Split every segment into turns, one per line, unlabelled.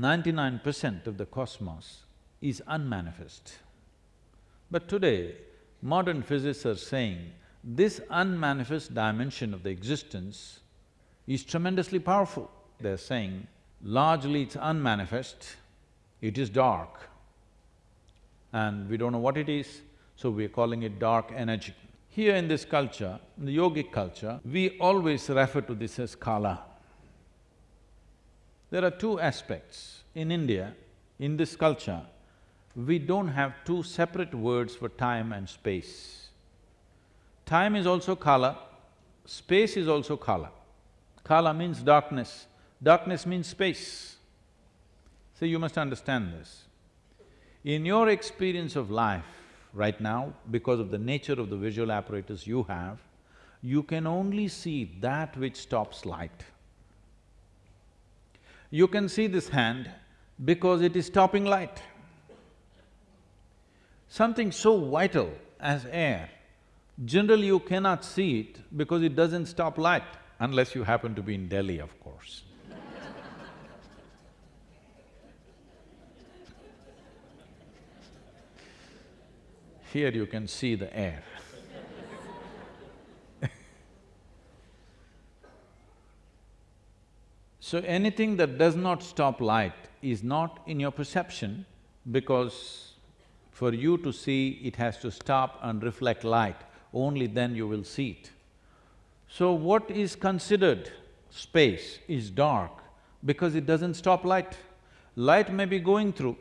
ninety-nine percent of the cosmos is unmanifest. But today, modern physicists are saying this unmanifest dimension of the existence is tremendously powerful. They're saying largely it's unmanifest, it is dark, and we don't know what it is, so we're calling it dark energy. Here in this culture, in the yogic culture, we always refer to this as kala. There are two aspects. In India, in this culture, we don't have two separate words for time and space. Time is also kala, space is also kala. Kala means darkness, darkness means space. So you must understand this. In your experience of life right now, because of the nature of the visual apparatus you have, you can only see that which stops light. You can see this hand because it is stopping light. Something so vital as air, generally you cannot see it because it doesn't stop light, unless you happen to be in Delhi, of course. Here you can see the air So anything that does not stop light is not in your perception because for you to see, it has to stop and reflect light, only then you will see it. So what is considered space is dark because it doesn't stop light. Light may be going through,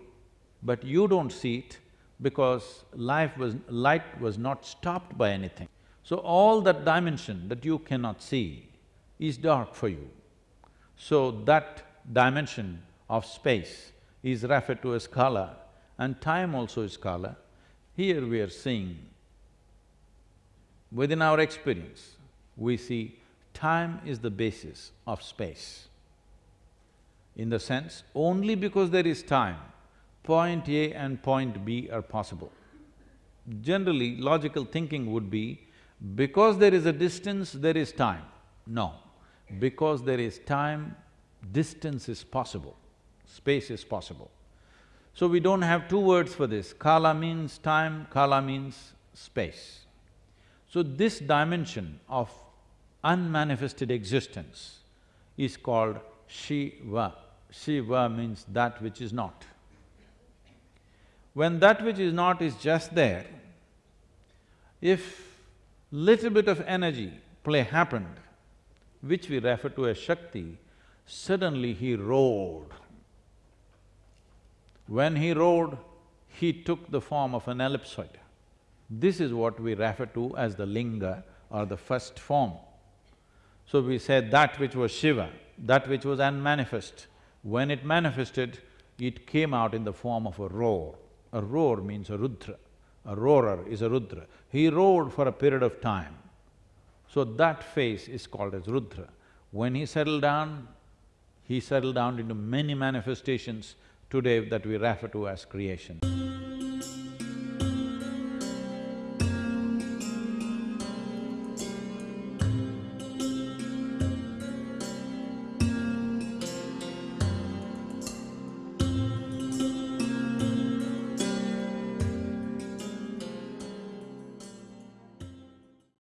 but you don't see it because life was… light was not stopped by anything. So all that dimension that you cannot see is dark for you. So that dimension of space is referred to as kala and time also is kala. Here we are seeing, within our experience, we see time is the basis of space. In the sense, only because there is time, point A and point B are possible. Generally, logical thinking would be, because there is a distance, there is time. No, because there is time, distance is possible, space is possible. So we don't have two words for this, kala means time, kala means space. So this dimension of unmanifested existence is called Shiva. Shiva means that which is not. When that which is not is just there, if little bit of energy play happened, which we refer to as Shakti, suddenly he roared. When he roared, he took the form of an ellipsoid. This is what we refer to as the linga or the first form. So we said that which was Shiva, that which was unmanifest, when it manifested, it came out in the form of a roar. A roar means a Rudra, a roarer is a Rudra. He roared for a period of time. So that phase is called as Rudra. When he settled down, he settled down into many manifestations today that we refer to as creation.